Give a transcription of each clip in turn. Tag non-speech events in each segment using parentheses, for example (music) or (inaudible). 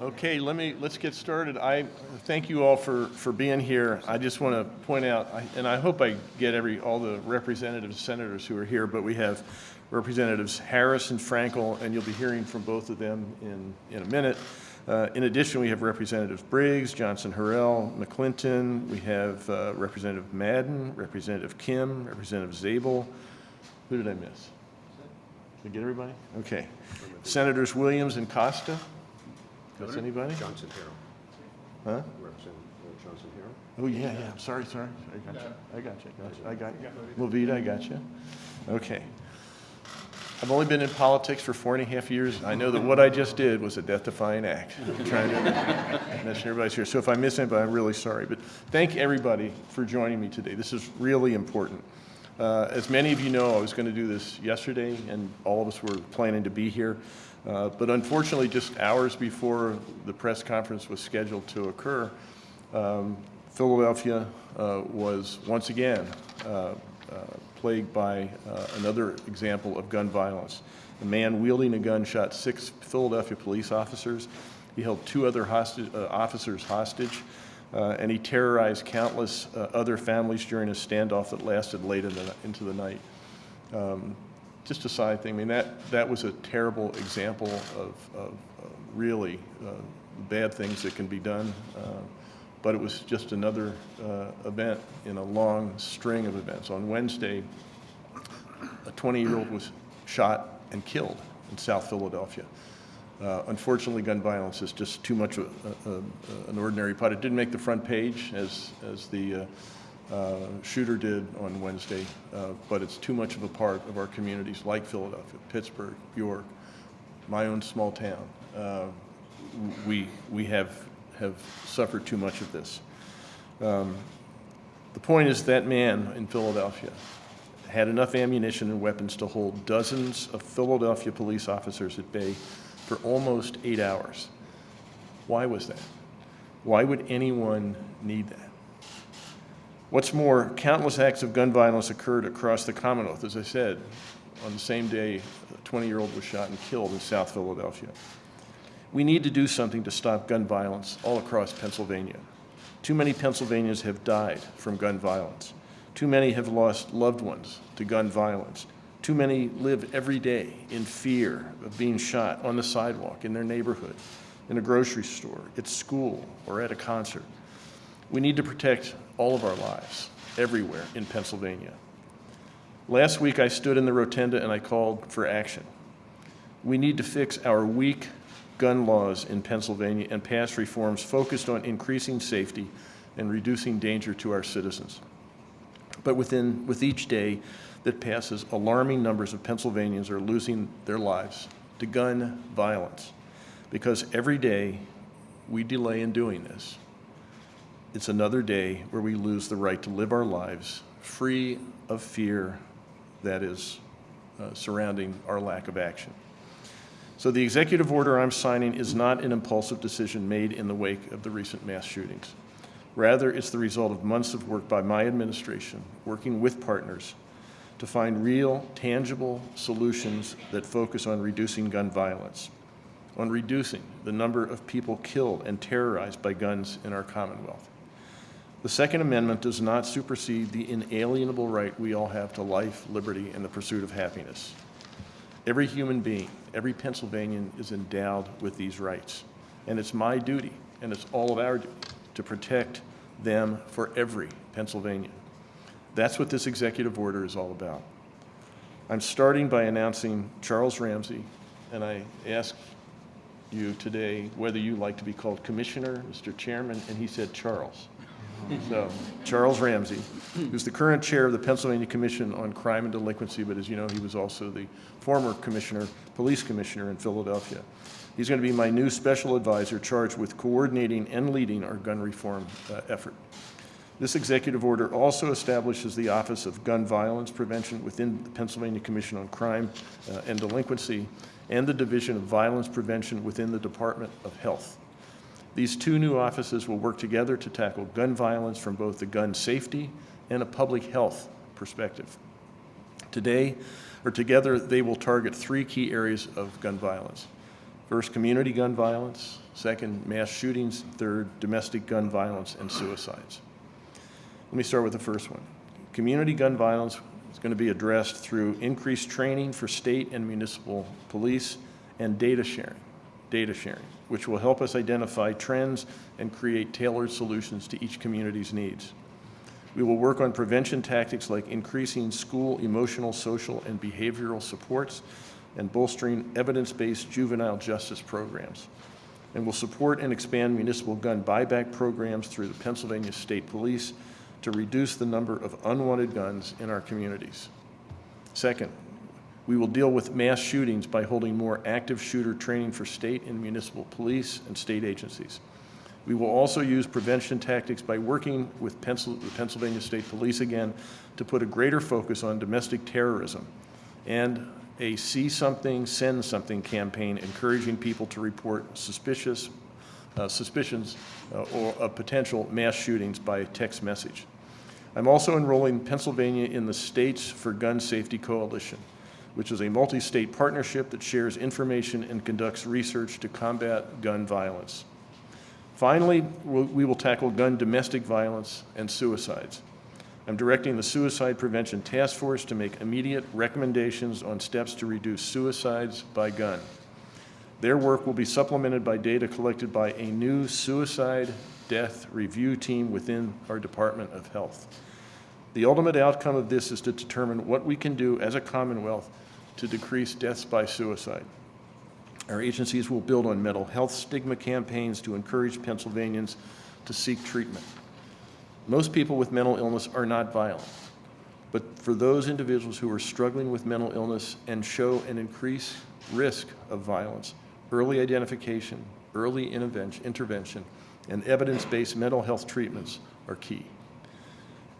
Okay, let me, let's get started. I thank you all for, for being here. I just want to point out, I- and I hope I get every, all the representatives, senators who are here, but we have Representatives Harris and Frankel, and you'll be hearing from both of them in, in a minute. Uh, In addition, we have Representative Briggs, Johnson Harrell, McClinton, we have uh, Representative Madden, Representative Kim, Representative Zabel. Who did I miss? Did I get everybody? Okay. Senators Williams and Costa? Miss anybody? Johnson Harrell. Huh? Representative Johnson Harrell. Oh, yeah, yeah, I'm sorry, sorry. I got you. I got you, got you. I got you. I got you. Okay. I've only been in politics for four and a half years. I know that what I just did was a death-defying act. I'm trying to mention everybody's here. So if I miss anybody, I'm really sorry. But thank everybody for joining me today. This is really important. Uh, As many of you know, I was going to do this yesterday, and all of us were planning to be here. Uh, But unfortunately, just hours before the press conference was scheduled to occur, um, Philadelphia uh, was once again uh, uh, plagued by uh, another example of gun violence. A man wielding a gun shot six Philadelphia police officers. He held two other hostage, officers hostage, and he terrorized countless other families during a standoff that lasted late in the, into the night. Um, just a side thing, I mean, that, that was a terrible example of, of uh, really uh, bad things that can be done. Uh, but it was just another uh, event in a long string of events. On Wednesday, a 20-year-old was shot and killed in South Philadelphia. Uh, Unfortunately, gun violence is just too much of a- a- a- an ordinary part. It didn't make the front page as, as the uh, shooter did on Wednesday, uh, but it's too much of a part of our communities like Philadelphia, Pittsburgh, York, my own small town. Uh, We, we have, have suffered too much of this. Um, The point is that man in Philadelphia had enough ammunition and weapons to hold dozens of Philadelphia police officers at bay for almost eight hours. Why was that? Why would anyone need that? What's more, countless acts of gun violence occurred across the Commonwealth. As I said, on the same day, a 20-year-old was shot and killed in South Philadelphia. We need to do something to stop gun violence all across Pennsylvania. Too many Pennsylvanians have died from gun violence. Too many have lost loved ones to gun violence. Too many live every day in fear of being shot on the sidewalk, in their neighborhood, in a grocery store, at school, or at a concert. We need to protect all of our lives, everywhere in Pennsylvania. Last week, I stood in the rotunda and I called for action. We need to fix our weak gun laws in Pennsylvania and pass reforms focused on increasing safety and reducing danger to our citizens. But within, with each day that passes, alarming numbers of Pennsylvanians are losing their lives to gun violence. Because every day we delay in doing this, it's another day where we lose the right to live our lives free of fear that is uh, surrounding our lack of action. So the executive order I'm signing is not an impulsive decision made in the wake of the recent mass shootings. Rather, it's the result of months of work by my administration, working with partners to find real, tangible solutions that focus on reducing gun violence, on reducing the number of people killed and terrorized by guns in our Commonwealth. The Second Amendment does not supersede the inalienable right we all have to life, liberty, and the pursuit of happiness. Every human being, every Pennsylvanian is endowed with these rights. And it's my duty, and it's all of our duty, to protect them for every Pennsylvanian. That's what this executive order is all about. I'm starting by announcing Charles Ramsey, and I ask you today whether you like to be called Commissioner, Mr. Chairman, and he said Charles. So, Charles Ramsey, who's the current chair of the Pennsylvania Commission on Crime and Delinquency, but as you know, he was also the former commissioner, police commissioner in Philadelphia. He's going to be my new special advisor charged with coordinating and leading our gun reform uh, effort. This executive order also establishes the Office of Gun Violence Prevention within the Pennsylvania Commission on Crime uh, and Delinquency and the Division of Violence Prevention within the Department of Health. These two new offices will work together to tackle gun violence from both the gun safety and a public health perspective. Today, or together, they will target three key areas of gun violence. First, community gun violence. Second, mass shootings. Third, domestic gun violence and suicides. Let me start with the first one. Community gun violence is going to be addressed through increased training for state and municipal police and data sharing, data sharing, which will help us identify trends and create tailored solutions to each community's needs. We will work on prevention tactics like increasing school emotional, social, and behavioral supports and bolstering evidence-based juvenile justice programs. And will support and expand municipal gun buyback programs through the Pennsylvania State Police to reduce the number of unwanted guns in our communities. Second, we will deal with mass shootings by holding more active shooter training for state and municipal police and state agencies. We will also use prevention tactics by working with the Pennsylvania State Police again to put a greater focus on domestic terrorism and a see something, send something campaign encouraging people to report suspicious, uh, suspicions uh, or of potential mass shootings by text message. I'm also enrolling Pennsylvania in the States for Gun Safety Coalition, which is a multi-state partnership that shares information and conducts research to combat gun violence. Finally, we'll- tackle gun domestic violence and suicides. I'm directing the Suicide Prevention Task Force to make immediate recommendations on steps to reduce suicides by gun. Their work will be supplemented by data collected by a new suicide death review team within our Department of Health. The ultimate outcome of this is to determine what we can do as a Commonwealth to decrease deaths by suicide. Our agencies will build on mental health stigma campaigns to encourage Pennsylvanians to seek treatment. Most people with mental illness are not violent, but for those individuals who are struggling with mental illness and show an increased risk of violence, early identification, early intervention, and evidence-based mental health treatments are key.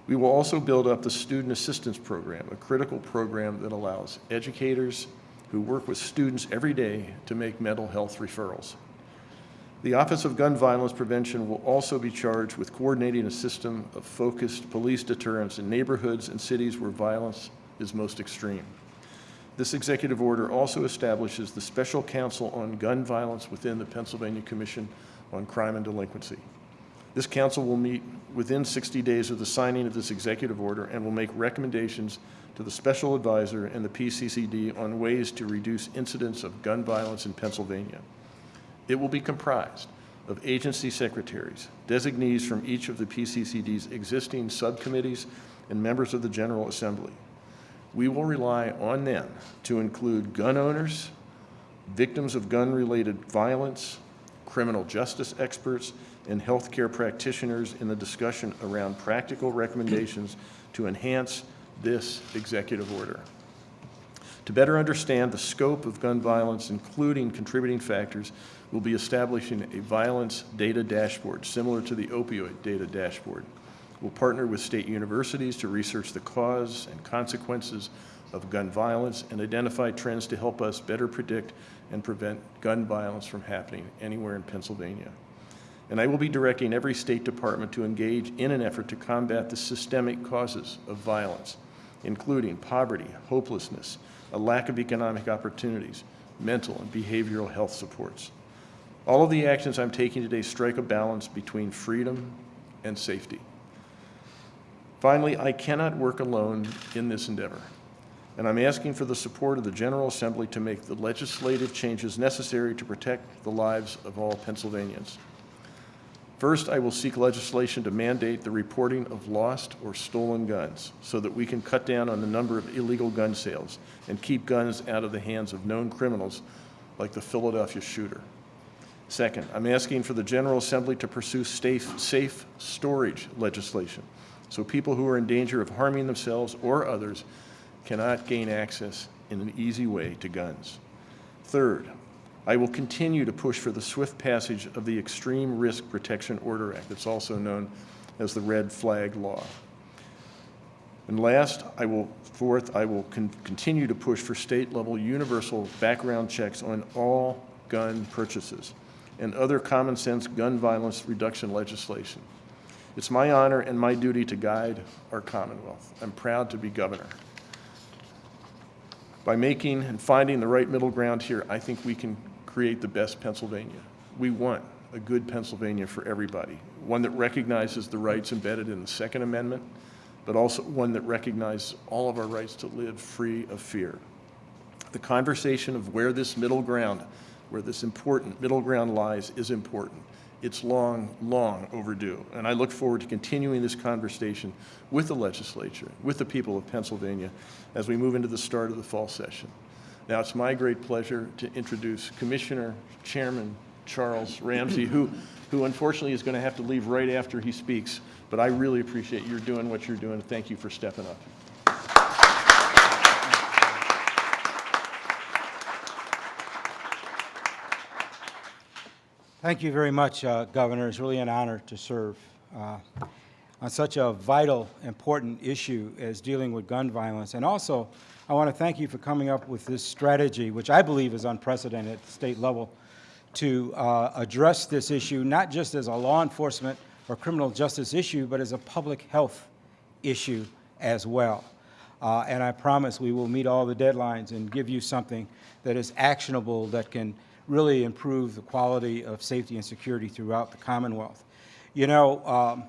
We will also build up the Student Assistance Program, a critical program that allows educators who work with students every day to make mental health referrals. The Office of Gun Violence Prevention will also be charged with coordinating a system of focused police deterrence in neighborhoods and cities where violence is most extreme. This executive order also establishes the Special Council on Gun Violence within the Pennsylvania Commission on Crime and Delinquency. This council will meet within 60 days of the signing of this executive order and will make recommendations to the special advisor and the PCCD on ways to reduce incidents of gun violence in Pennsylvania. It will be comprised of agency secretaries, designees from each of the PCCD's existing subcommittees, and members of the General Assembly. We will rely on them to include gun owners, victims of gun-related violence, criminal justice experts, and healthcare practitioners in the discussion around practical recommendations to enhance this executive order. To better understand the scope of gun violence, including contributing factors, we'll be establishing a violence data dashboard similar to the opioid data dashboard. We'll partner with state universities to research the cause and consequences of gun violence and identify trends to help us better predict and prevent gun violence from happening anywhere in Pennsylvania. And I will be directing every state department to engage in an effort to combat the systemic causes of violence, including poverty, hopelessness, a lack of economic opportunities, mental and behavioral health supports. All of the actions I'm taking today strike a balance between freedom and safety. Finally, I cannot work alone in this endeavor, and I'm asking for the support of the General Assembly to make the legislative changes necessary to protect the lives of all Pennsylvanians. First, I will seek legislation to mandate the reporting of lost or stolen guns so that we can cut down on the number of illegal gun sales and keep guns out of the hands of known criminals like the Philadelphia shooter. Second, I'm asking for the General Assembly to pursue safe, safe storage legislation so people who are in danger of harming themselves or others cannot gain access in an easy way to guns. Third, I will continue to push for the swift passage of the Extreme Risk Protection Order Act. It's also known as the Red Flag Law. And last, I will, fourth, I will con continue to push for state-level universal background checks on all gun purchases and other common sense gun violence reduction legislation. It's my honor and my duty to guide our Commonwealth. I'm proud to be governor. By making and finding the right middle ground here, I think we can create the best Pennsylvania. We want a good Pennsylvania for everybody, one that recognizes the rights embedded in the Second Amendment, but also one that recognizes all of our rights to live free of fear. The conversation of where this middle ground, where this important middle ground lies is important. It's long, long overdue. And I look forward to continuing this conversation with the legislature, with the people of Pennsylvania, as we move into the start of the fall session. Now, it's my great pleasure to introduce Commissioner Chairman Charles Ramsey, who, who unfortunately is going to have to leave right after he speaks. But I really appreciate your doing what you're doing. Thank you for stepping up. Thank you very much, uh, Governor. It's really an honor to serve uh, on such a vital, important issue as dealing with gun violence. And also, I want to thank you for coming up with this strategy, which I believe is unprecedented at the state level, to uh, address this issue, not just as a law enforcement or criminal justice issue, but as a public health issue as well. Uh, and I promise we will meet all the deadlines and give you something that is actionable that can really improve the quality of safety and security throughout the Commonwealth. You know, um,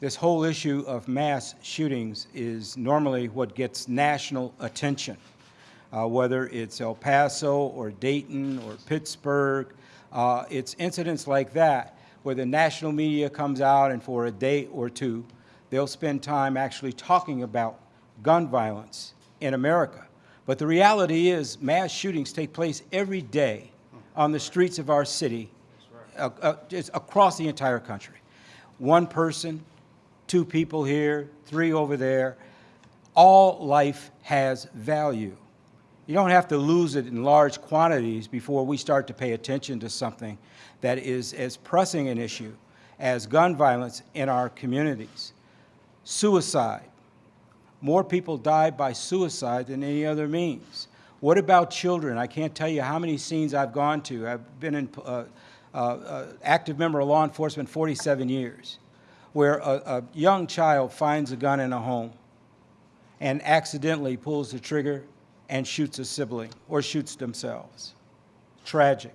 this whole issue of mass shootings is normally what gets national attention, uh, whether it's El Paso or Dayton or Pittsburgh. Uh, it's incidents like that where the national media comes out and for a day or two, they'll spend time actually talking about gun violence in America. But the reality is mass shootings take place every day on the streets of our city, uh, uh, across the entire country. One person, two people here, three over there. All life has value. You don't have to lose it in large quantities before we start to pay attention to something that is as pressing an issue as gun violence in our communities. Suicide. More people die by suicide than any other means. What about children? I can't tell you how many scenes I've gone to. I've been an uh, uh, uh, active member of law enforcement 47 years, where a, a young child finds a gun in a home and accidentally pulls the trigger and shoots a sibling or shoots themselves. Tragic.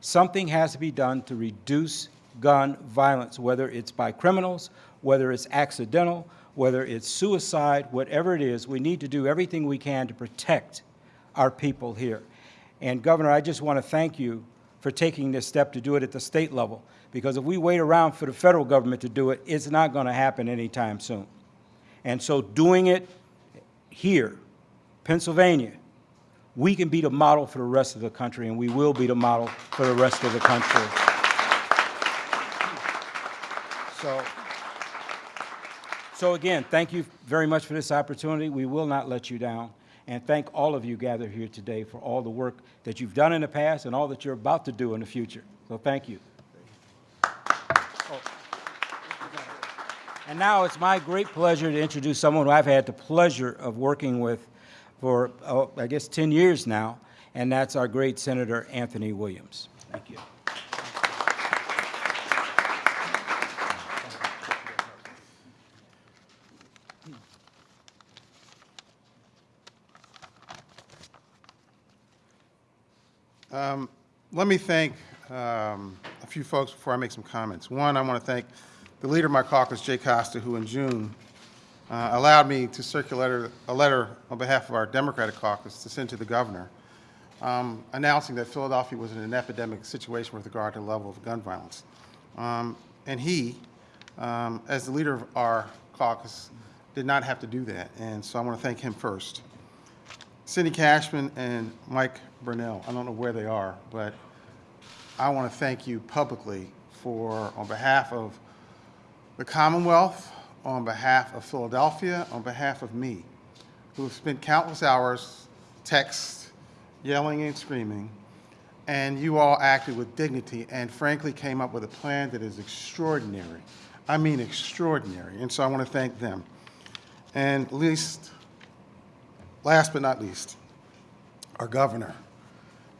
Something has to be done to reduce gun violence, whether it's by criminals, whether it's accidental, whether it's suicide, whatever it is, we need to do everything we can to protect our people here. And Governor, I just want to thank you for taking this step to do it at the state level, because if we wait around for the federal government to do it, it's not going to happen anytime soon. And so doing it here, Pennsylvania, we can be the model for the rest of the country, and we will be the model for the rest of the country. So, so again, thank you very much for this opportunity. We will not let you down. And thank all of you gathered here today for all the work that you've done in the past and all that you're about to do in the future. So thank you. And now it's my great pleasure to introduce someone who I've had the pleasure of working with for, oh, I guess, 10 years now, and that's our great Senator Anthony Williams. Thank you. Um, Let me thank um, a few folks before I make some comments. One, I want to thank the leader of my caucus, Jay Costa, who in June uh, allowed me to circulate a letter on behalf of our Democratic caucus to send to the governor, um, announcing that Philadelphia was in an epidemic situation with regard to the level of gun violence. Um, And he, um, as the leader of our caucus, did not have to do that, and so I want to thank him first. Cindy Cashman and Mike Burnell, I don't know where they are, but I want to thank you publicly for, on behalf of the Commonwealth, on behalf of Philadelphia, on behalf of me, who have spent countless hours text, yelling and screaming, and you all acted with dignity and frankly came up with a plan that is extraordinary. I mean extraordinary, and so I want to thank them. And least, last but not least, our governor.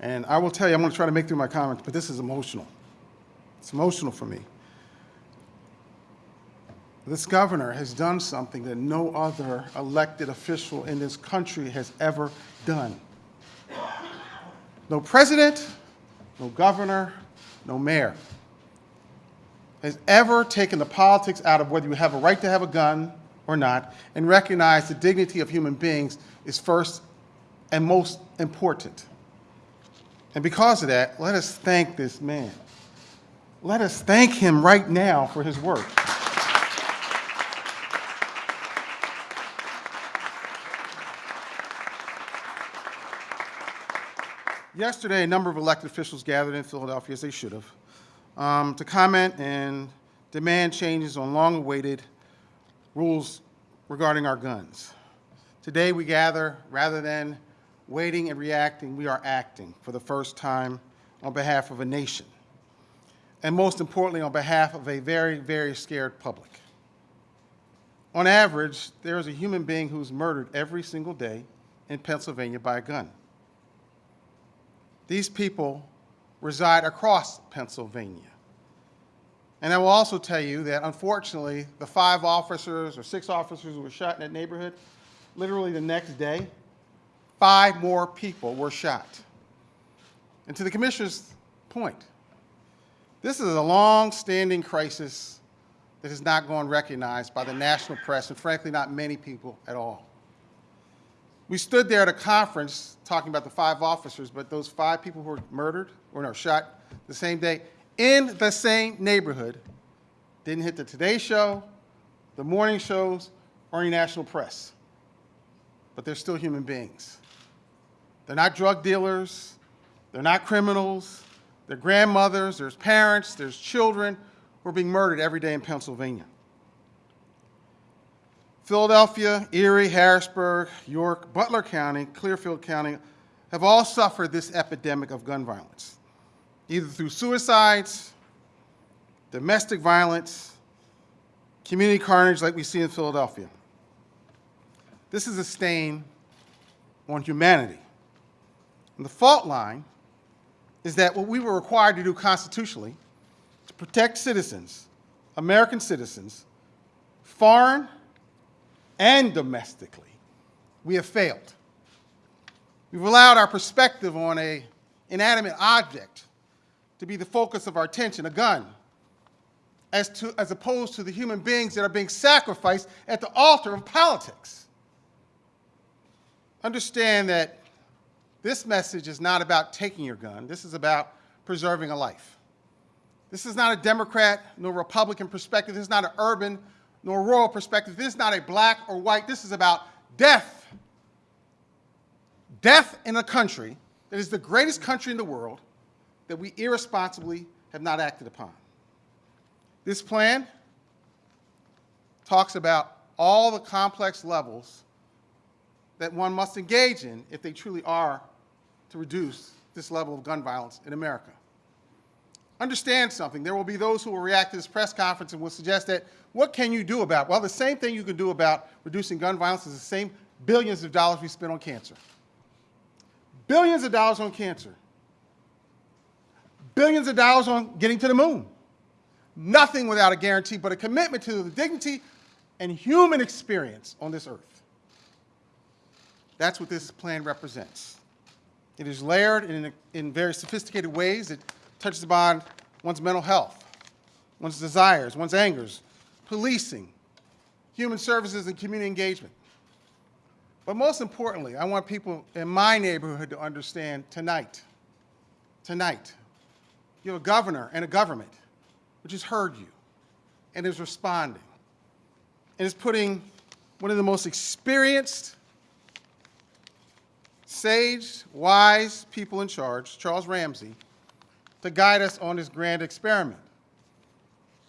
And I will tell you, I'm going to try to make through my comments, but this is emotional. It's emotional for me. This governor has done something that no other elected official in this country has ever done. No president, no governor, no mayor has ever taken the politics out of whether you have a right to have a gun or not and recognize the dignity of human beings is first and most important. And because of that, let us thank this man. Let us thank him right now for his work. Yesterday, a number of elected officials gathered in Philadelphia, as they should have, um, to comment and demand changes on long-awaited rules regarding our guns. Today, we gather, rather than waiting and reacting, we are acting for the first time on behalf of a nation, and most importantly, on behalf of a very, very scared public. On average, there is a human being who's murdered every single day in Pennsylvania by a gun. These people reside across Pennsylvania. And I will also tell you that unfortunately, the five officers or six officers who were shot in that neighborhood, literally the next day, five more people were shot. And to the commissioner's point, this is a long-standing crisis that has not gone recognized by the national press and frankly, not many people at all. We stood there at a conference talking about the five officers, but those five people who were murdered, or no, shot the same day, in the same neighborhood, didn't hit the Today Show, the morning shows, or any national press. But they're still human beings. They're not drug dealers, they're not criminals, they're grandmothers, there's parents, there's children who are being murdered every day in Pennsylvania. Philadelphia, Erie, Harrisburg, York, Butler County, Clearfield County have all suffered this epidemic of gun violence, either through suicides, domestic violence, community carnage like we see in Philadelphia. This is a stain on humanity. And the fault line is that what we were required to do constitutionally to protect citizens, American citizens, foreign and domestically, we have failed. We've allowed our perspective on a inanimate object to be the focus of our attention, a gun, as, to, as opposed to the human beings that are being sacrificed at the altar of politics. Understand that this message is not about taking your gun. This is about preserving a life. This is not a Democrat nor Republican perspective. This is not an urban nor rural perspective. This is not a black or white. This is about death. Death in a country that is the greatest country in the world that we irresponsibly have not acted upon. This plan talks about all the complex levels that one must engage in if they truly are to reduce this level of gun violence in America. Understand something. There will be those who will react to this press conference and will suggest that what can you do about? Well, the same thing you can do about reducing gun violence is the same billions of dollars we spend on cancer. Billions of dollars on cancer. Billions of dollars on getting to the moon. Nothing without a guarantee but a commitment to the dignity and human experience on this earth. That's what this plan represents. It is layered in, in very sophisticated ways. It touches upon one's mental health, one's desires, one's angers, policing, human services, and community engagement. But most importantly, I want people in my neighborhood to understand tonight, tonight, you have a governor and a government which has heard you and is responding and is putting one of the most experienced, sage, wise people in charge, Charles Ramsey, to guide us on this grand experiment.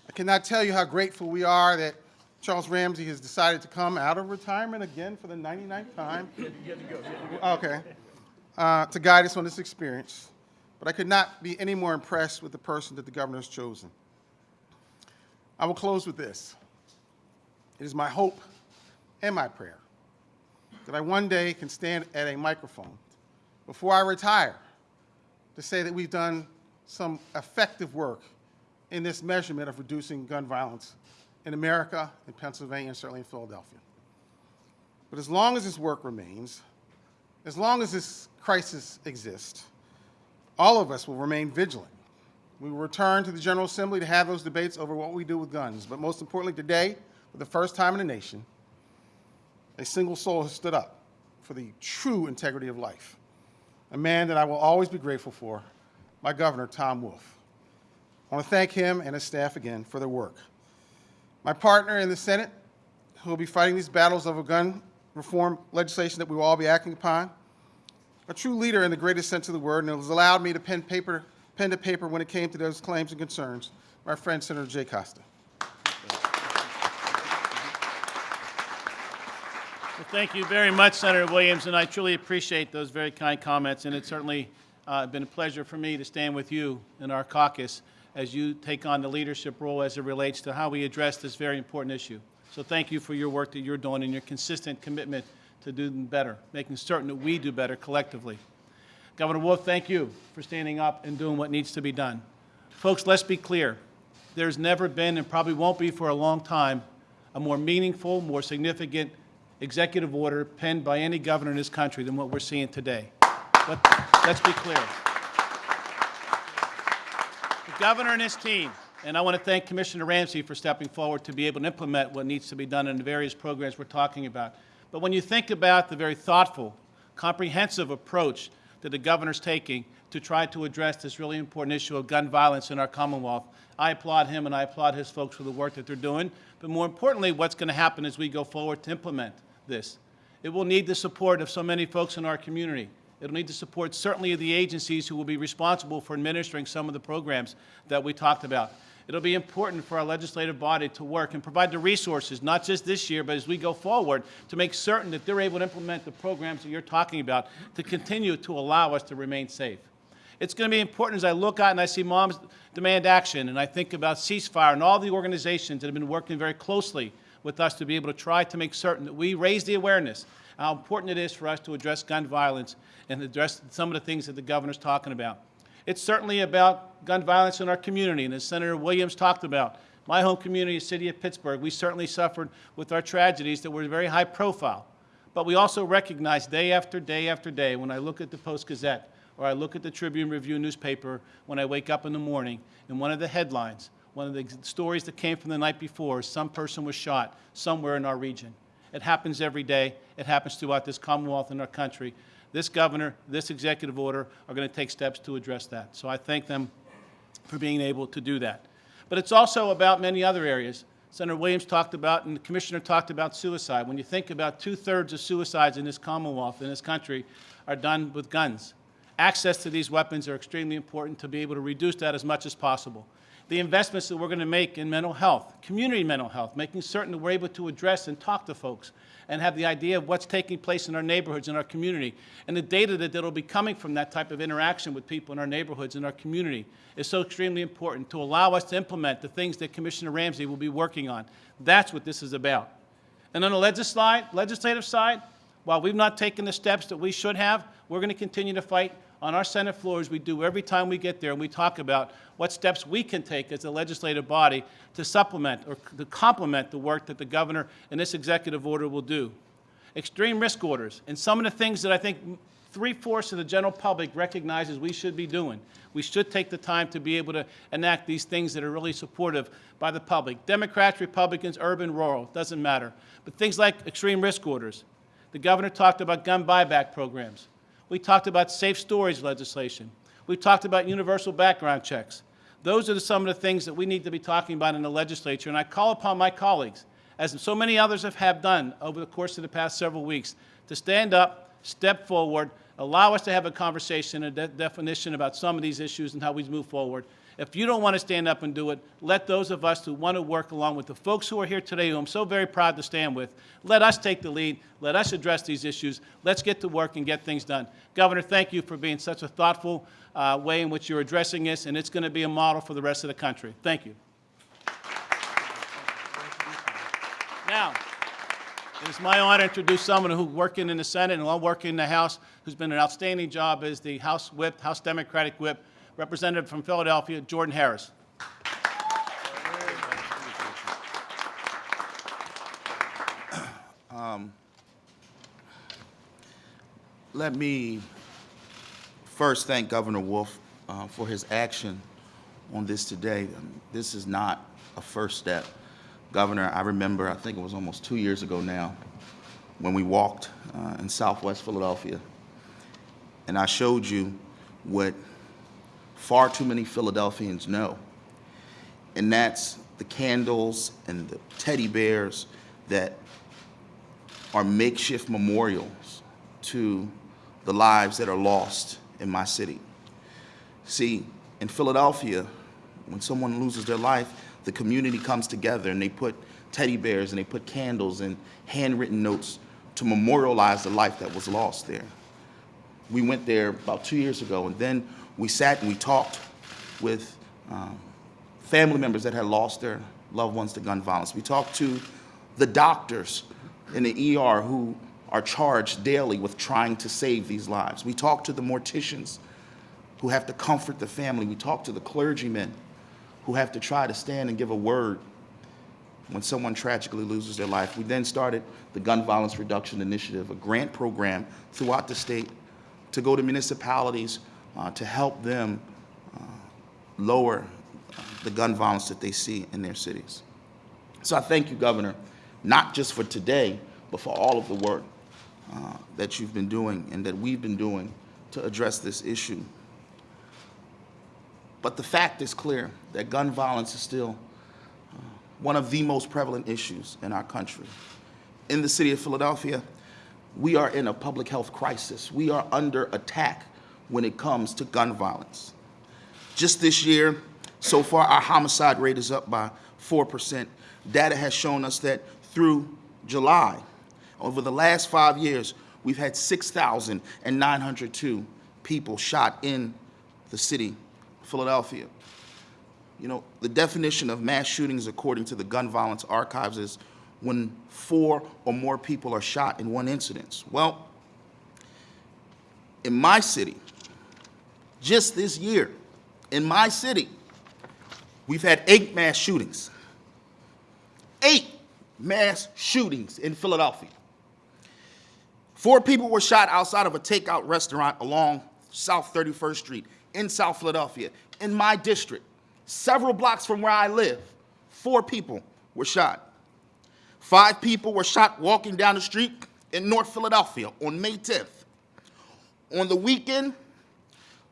I cannot tell you how grateful we are that Charles Ramsey has decided to come out of retirement again for the 99th time. (laughs) Okay. Uh, to guide us on this experience. But I could not be any more impressed with the person that the governor has chosen. I will close with this. It is my hope and my prayer that I one day can stand at a microphone before I retire to say that we've done some effective work in this measurement of reducing gun violence in America, in Pennsylvania, and certainly in Philadelphia. But as long as this work remains, as long as this crisis exists, all of us will remain vigilant. We will return to the General Assembly to have those debates over what we do with guns. But most importantly, today, for the first time in the nation, a single soul has stood up for the true integrity of life. A man that I will always be grateful for, my governor, Tom Wolf. I want to thank him and his staff again for their work. My partner in the Senate, who will be fighting these battles over gun reform legislation that we will all be acting upon, a true leader in the greatest sense of the word, and it has allowed me to pen paper, pen to paper when it came to those claims and concerns, my friend Senator Jay Costa. Well, Thank you very much, Senator Williams, and I truly appreciate those very kind comments, and it's certainly uh, been a pleasure for me to stand with you in our caucus as you take on the leadership role as it relates to how we address this very important issue. So thank you for your work that you're doing and your consistent commitment to doing better, making certain that we do better collectively. Governor Wolf, thank you for standing up and doing what needs to be done. Folks, let's be clear. There's never been and probably won't be for a long time a more meaningful, more significant executive order penned by any governor in this country than what we're seeing today. Let, let's be clear. The governor and his team, and I want to thank Commissioner Ramsey for stepping forward to be able to implement what needs to be done in the various programs we're talking about. But when you think about the very thoughtful, comprehensive approach that the governor's taking to try to address this really important issue of gun violence in our Commonwealth, I applaud him and I applaud his folks for the work that they're doing. But more importantly, what's going to happen as we go forward to implement this. It will need the support of so many folks in our community. It'll need the support certainly of the agencies who will be responsible for administering some of the programs that we talked about. It'll be important for our legislative body to work and provide the resources, not just this year, but as we go forward, to make certain that they're able to implement the programs that you're talking about to continue to allow us to remain safe. It's going to be important as I look out and I see moms demand action, and I think about ceasefire and all the organizations that have been working very closely with us to be able to try to make certain that we raise the awareness how important it is for us to address gun violence and address some of the things that the governor's talking about. It's certainly about gun violence in our community, and as Senator Williams talked about, my home community, the city of Pittsburgh, we certainly suffered with our tragedies that were very high profile. But we also recognize day after day after day, when I look at the Post-Gazette, or I look at the Tribune Review newspaper when I wake up in the morning, and one of the headlines, one of the stories that came from the night before, some person was shot somewhere in our region. It happens every day. It happens throughout this Commonwealth and our country. This governor, this executive order are going to take steps to address that. So I thank them for being able to do that. But it's also about many other areas. Senator Williams talked about, and the Commissioner talked about suicide. When you think about two-thirds of suicides in this Commonwealth, in this country, are done with guns. Access to these weapons are extremely important to be able to reduce that as much as possible. The investments that we're going to make in mental health, community mental health, making certain that we're able to address and talk to folks and have the idea of what's taking place in our neighborhoods, in our community, and the data that will be coming from that type of interaction with people in our neighborhoods, in our community, is so extremely important to allow us to implement the things that Commissioner Ramsey will be working on. That's what this is about. And on the legislative side, while we've not taken the steps that we should have, we're going to continue to fight on our Senate floors. We do every time we get there, and we talk about what steps we can take as a legislative body to supplement or to complement the work that the governor and this executive order will do. Extreme risk orders, and some of the things that I think three-fourths of the general public recognizes we should be doing. We should take the time to be able to enact these things that are really supportive by the public. Democrats, Republicans, urban, rural, doesn't matter. But things like extreme risk orders. The governor talked about gun buyback programs. We talked about safe storage legislation. We talked about universal background checks. Those are some of the things that we need to be talking about in the legislature, and I call upon my colleagues, as so many others have, done over the course of the past several weeks, to stand up, step forward, allow us to have a conversation, a de definition about some of these issues and how we move forward. If you don't want to stand up and do it, let those of us who want to work along with the folks who are here today, who I'm so very proud to stand with, let us take the lead. Let us address these issues. Let's get to work and get things done. Governor, thank you for being such a thoughtful uh, way in which you're addressing this, and it's going to be a model for the rest of the country. Thank you. Now, it is my honor to introduce someone who's working in the Senate and while working in the House, who's been an outstanding job as the House Whip, House Democratic Whip, Representative from Philadelphia, Jordan Harris. Let me first thank Governor Wolf uh, for his action on this today. Um, This is not a first step. Governor, I remember, I think it was almost two years ago now, when we walked uh, in southwest Philadelphia, and I showed you what far too many Philadelphians know, and that's the candles and the teddy bears that are makeshift memorials to the lives that are lost in my city. See, in Philadelphia, when someone loses their life, the community comes together and they put teddy bears and they put candles and handwritten notes to memorialize the life that was lost there. We went there about two years ago, and then we sat and we talked with um, family members that had lost their loved ones to gun violence. We talked to the doctors in the ER who are charged daily with trying to save these lives. We talked to the morticians who have to comfort the family. We talked to the clergymen who have to try to stand and give a word when someone tragically loses their life. We then started the Gun Violence Reduction Initiative, a grant program throughout the state to go to municipalities uh, to help them uh, lower uh, the gun violence that they see in their cities. So I thank you, Governor, not just for today, but for all of the work uh, that you've been doing and that we've been doing to address this issue. But the fact is clear that gun violence is still uh, one of the most prevalent issues in our country. In the city of Philadelphia, we are in a public health crisis. We are under attack when it comes to gun violence. Just this year, so far, our homicide rate is up by 4%. Data has shown us that through July, over the last five years, we've had 6,902 people shot in the city of Philadelphia. You know, the definition of mass shootings according to the Gun Violence Archives is when four or more people are shot in one incident. Well, in my city, just this year, in my city, we've had eight mass shootings. Eight mass shootings in Philadelphia. Four people were shot outside of a takeout restaurant along South 31st Street in South Philadelphia, in my district, several blocks from where I live. Four people were shot. Five people were shot walking down the street in North Philadelphia on May 10th. On the weekend,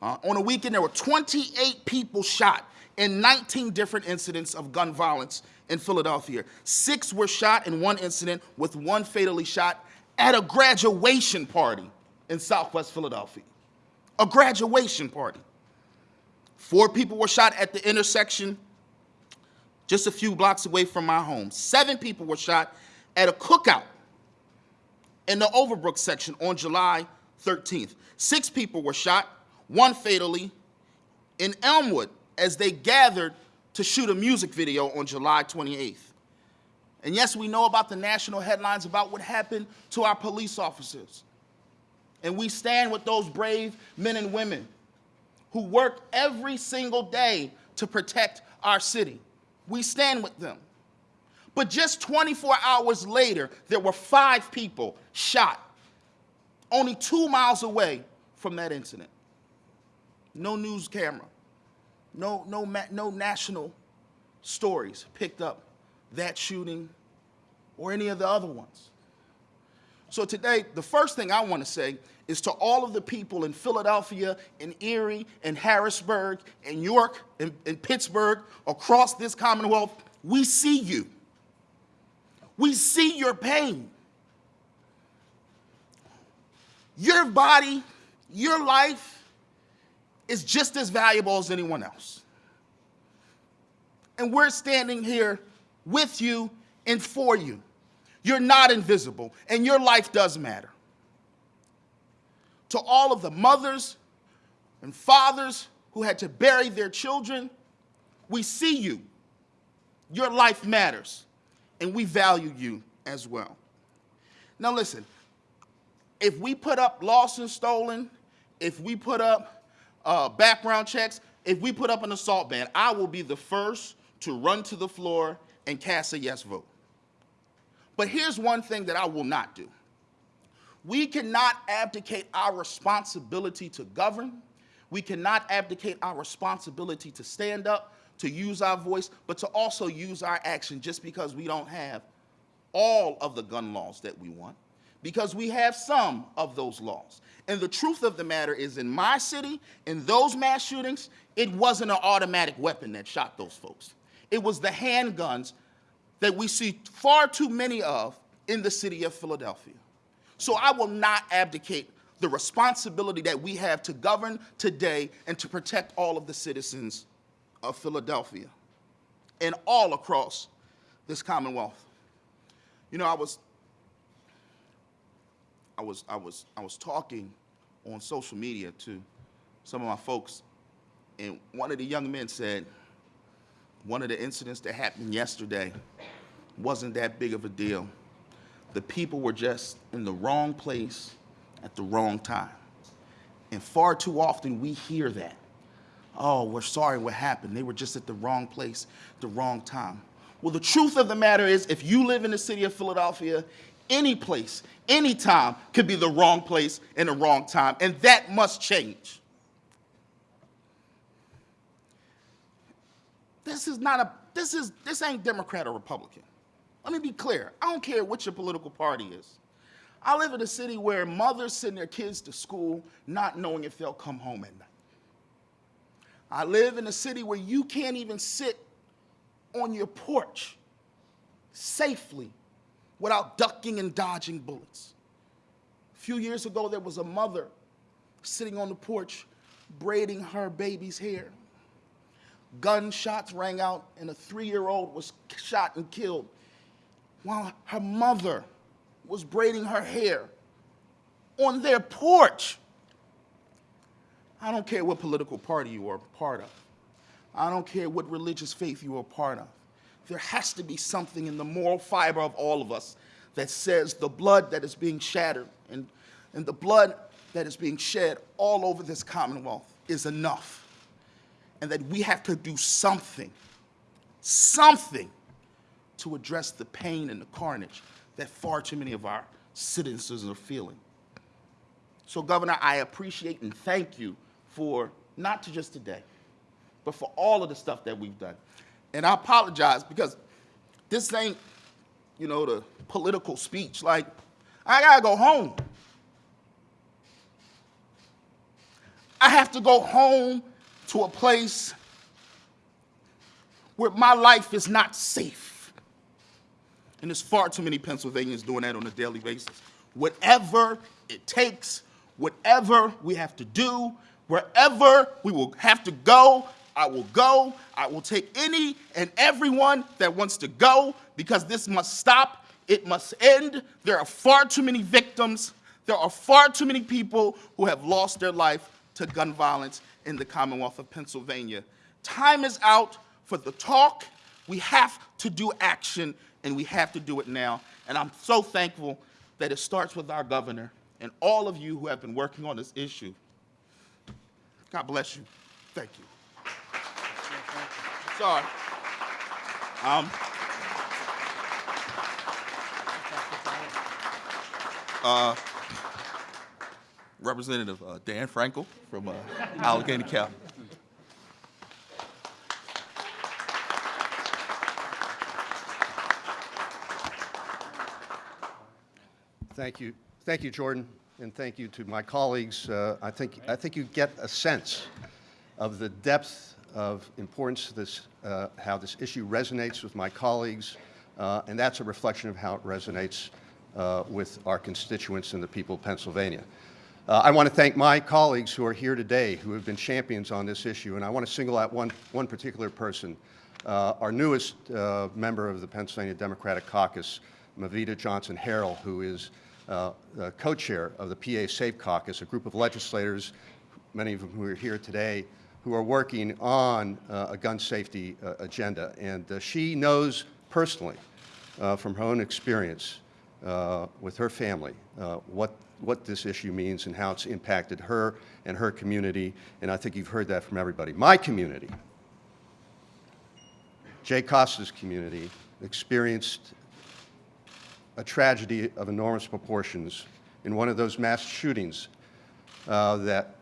uh, on a weekend, there were 28 people shot in 19 different incidents of gun violence in Philadelphia. Six were shot in one incident, with one fatally shot at a graduation party in Southwest Philadelphia. A graduation party. Four people were shot at the intersection just a few blocks away from my home. Seven people were shot at a cookout in the Overbrook section on July 13th. Six people were shot, one fatally, in Elmwood as they gathered to shoot a music video on July 28th. And yes, we know about the national headlines about what happened to our police officers. And we stand with those brave men and women who work every single day to protect our city. We stand with them. But just 24 hours later, there were five people shot only two miles away from that incident. No news camera, no, no, no national stories picked up that shooting or any of the other ones. So today, the first thing I want to say is to all of the people in Philadelphia, in Erie, in Harrisburg, in York, in, in Pittsburgh, across this Commonwealth, we see you. We see your pain. Your body, your life is just as valuable as anyone else. And we're standing here with you and for you. You're not invisible, and your life does matter. To all of the mothers and fathers who had to bury their children, we see you. Your life matters, and we value you as well. Now, listen, if we put up lost and stolen, if we put up uh, background checks, if we put up an assault ban, I will be the first to run to the floor and cast a yes vote. But here's one thing that I will not do. We cannot abdicate our responsibility to govern. We cannot abdicate our responsibility to stand up, to use our voice, but to also use our action just because we don't have all of the gun laws that we want, because we have some of those laws. And the truth of the matter is, in my city, in those mass shootings, it wasn't an automatic weapon that shot those folks. It was the handguns that we see far too many of in the city of Philadelphia. So I will not abdicate the responsibility that we have to govern today and to protect all of the citizens of Philadelphia and all across this Commonwealth. You know, I was, I was, I was, I was talking on social media to some of my folks, and one of the young men said, one of the incidents that happened yesterday wasn't that big of a deal. The people were just in the wrong place at the wrong time. And far too often we hear that. Oh, we're sorry what happened. They were just at the wrong place, the wrong time. Well, the truth of the matter is, if you live in the city of Philadelphia, any place, any time could be the wrong place and the wrong time, and that must change. This is not a, this is, this ain't Democrat or Republican. Let me be clear. I don't care what your political party is. I live in a city where mothers send their kids to school not knowing if they'll come home at night. I live in a city where you can't even sit on your porch safely without ducking and dodging bullets. A few years ago, there was a mother sitting on the porch braiding her baby's hair. Gunshots rang out, and a three year old was shot and killed while her mother was braiding her hair on their porch. I don't care what political party you are part of. I don't care what religious faith you are part of. There has to be something in the moral fiber of all of us that says the blood that is being shattered and, and the blood that is being shed all over this Commonwealth is enough. And that we have to do something, something to address the pain and the carnage that far too many of our citizens are feeling. So, Governor, I appreciate and thank you for not to just today, but for all of the stuff that we've done. And I apologize because this ain't, you know, the political speech. Like, I gotta go home. I have to go home to a place where my life is not safe. And there's far too many Pennsylvanians doing that on a daily basis. Whatever it takes, whatever we have to do, wherever we will have to go, I will go. I will take any and everyone that wants to go because this must stop. It must end. There are far too many victims. There are far too many people who have lost their life to gun violence in the Commonwealth of Pennsylvania. Time is out for the talk. We have to do action, and we have to do it now. And I'm so thankful that it starts with our governor and all of you who have been working on this issue. God bless you. Thank you. Sorry. Um, uh, Representative uh, Dan Frankel from uh, Allegheny County. Thank you. Thank you, Jordan, and thank you to my colleagues. Uh, I think, I think you get a sense of the depth of importance to this, uh, how this issue resonates with my colleagues, uh, and that's a reflection of how it resonates uh, with our constituents and the people of Pennsylvania. Uh, I want to thank my colleagues who are here today who have been champions on this issue, and I want to single out one, one particular person, uh, our newest uh, member of the Pennsylvania Democratic Caucus, Movita Johnson Harrell, who is co-chair of the PA Safe Caucus, a group of legislators, many of whom who are here today, who are working on uh, a gun safety uh, agenda. And uh, she knows personally, uh, from her own experience uh, with her family, what, what this issue means and how it's impacted her and her community. And I think you've heard that from everybody. My community, Jay Costa's community, experienced a tragedy of enormous proportions in one of those mass shootings uh, that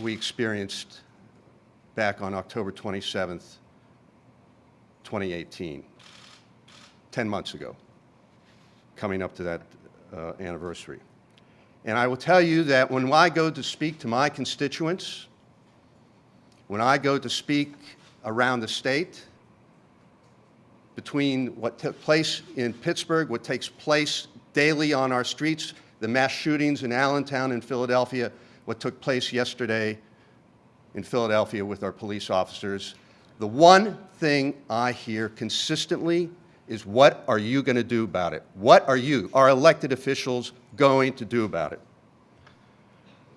we experienced back on October 27th, 2018, 10 months ago, coming up to that uh, anniversary. And I will tell you that when I go to speak to my constituents, when I go to speak around the state, between what took place in Pittsburgh, what takes place daily on our streets, the mass shootings in Allentown and Philadelphia, what took place yesterday in Philadelphia with our police officers, the one thing I hear consistently is what are you going to do about it? What are you, our elected officials, going to do about it?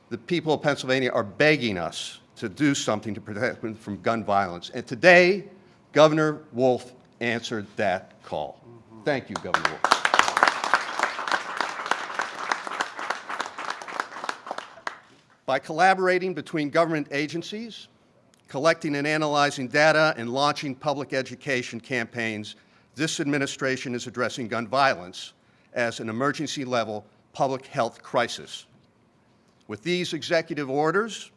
The people of Pennsylvania are begging us to do something to protect them from gun violence. And today, Governor Wolf answered that call. Thank you, Governor Wolf. By collaborating between government agencies, collecting and analyzing data, and launching public education campaigns, this administration is addressing gun violence as an emergency level public health crisis. With these executive orders,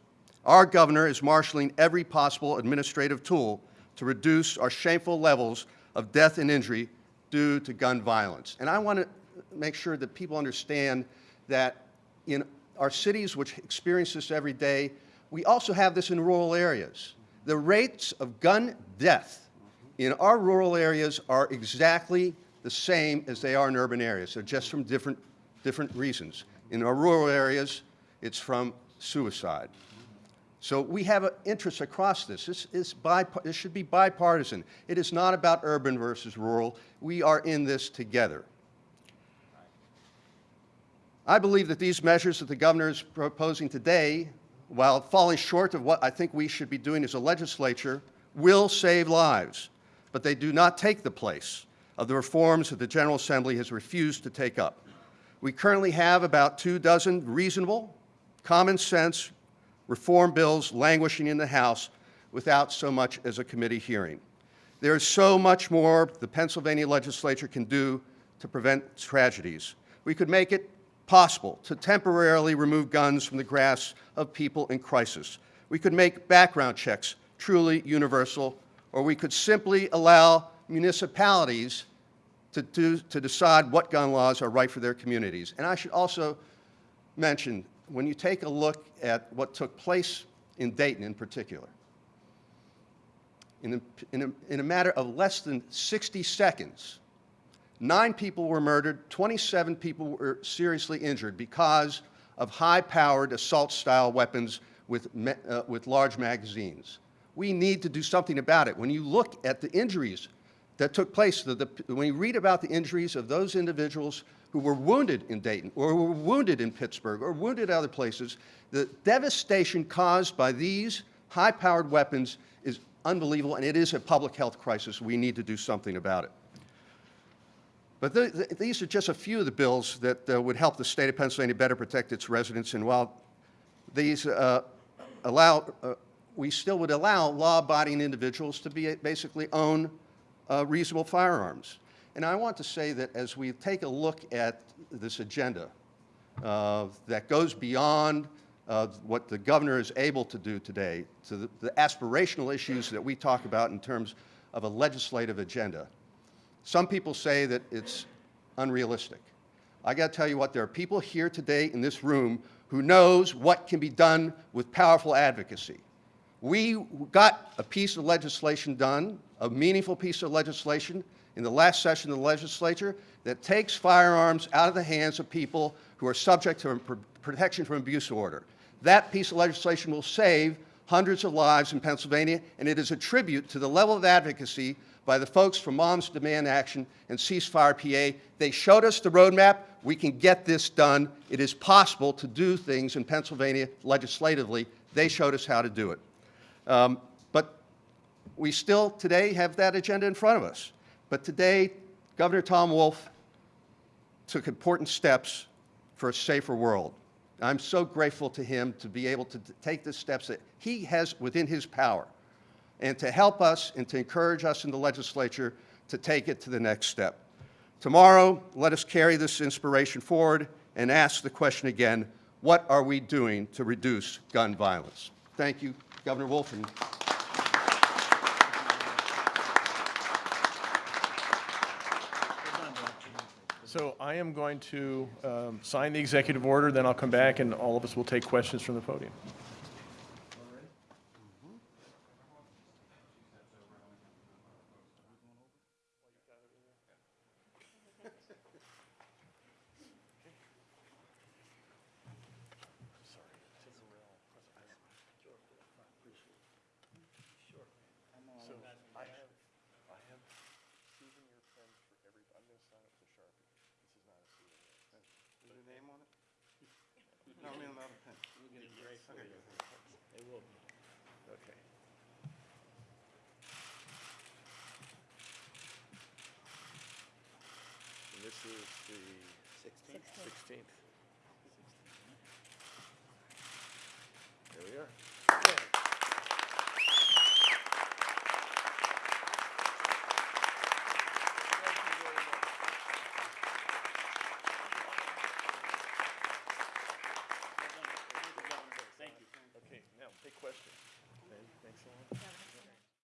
our governor is marshaling every possible administrative tool to reduce our shameful levels of death and injury due to gun violence. And I want to make sure that people understand that in our cities, which experience this every day, we also have this in rural areas. The rates of gun death in our rural areas are exactly the same as they are in urban areas. They're just from different, different reasons. In our rural areas, it's from suicide. So we have an interest across this. This, is this should be bipartisan. It is not about urban versus rural. We are in this together. I believe that these measures that the governor is proposing today, while falling short of what I think we should be doing as a legislature, will save lives, but they do not take the place of the reforms that the General Assembly has refused to take up. We currently have about two dozen reasonable, common sense reform bills languishing in the House without so much as a committee hearing. There is so much more the Pennsylvania legislature can do to prevent tragedies. We could make it possible to temporarily remove guns from the grasp of people in crisis. We could make background checks truly universal, or we could simply allow municipalities to, do, to decide what gun laws are right for their communities. And I should also mention, when you take a look at what took place in Dayton in particular, in a, in a, in a matter of less than 60 seconds, nine people were murdered, 27 people were seriously injured because of high-powered assault-style weapons with, uh, with large magazines. We need to do something about it. When you look at the injuries that took place, the, the, when you read about the injuries of those individuals who were wounded in Dayton, or were wounded in Pittsburgh, or wounded other places, the devastation caused by these high-powered weapons is unbelievable, and it is a public health crisis. We need to do something about it. But th th these are just a few of the bills that uh, would help the state of Pennsylvania better protect its residents. And while these uh, allow, uh, we still would allow law-abiding individuals to be basically own uh, reasonable firearms. And I want to say that as we take a look at this agenda uh, that goes beyond uh, what the governor is able to do today to the, the aspirational issues that we talk about in terms of a legislative agenda, some people say that it's unrealistic. I got to tell you what, there are people here today in this room who knows what can be done with powerful advocacy. We got a piece of legislation done, a meaningful piece of legislation in the last session of the legislature that takes firearms out of the hands of people who are subject to protection from abuse order. That piece of legislation will save hundreds of lives in Pennsylvania, and it is a tribute to the level of advocacy by the folks from Moms Demand Action and Ceasefire PA. They showed us the roadmap. We can get this done. It is possible to do things in Pennsylvania legislatively. They showed us how to do it. Um, but we still today have that agenda in front of us. But today, Governor Tom Wolf took important steps for a safer world. I'm so grateful to him to be able to take the steps that he has within his power and to help us and to encourage us in the legislature to take it to the next step. Tomorrow, let us carry this inspiration forward and ask the question again, What are we doing to reduce gun violence? Thank you, Governor Wolf, So I am going to um, sign the executive order, then I'll come back and all of us will take questions from the podium.